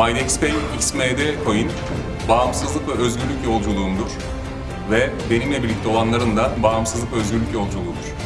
MyNextPay XMD Coin bağımsızlık ve özgürlük yolculuğumdur. Ve benimle birlikte olanların da bağımsızlık ve özgürlük yolculuğudur.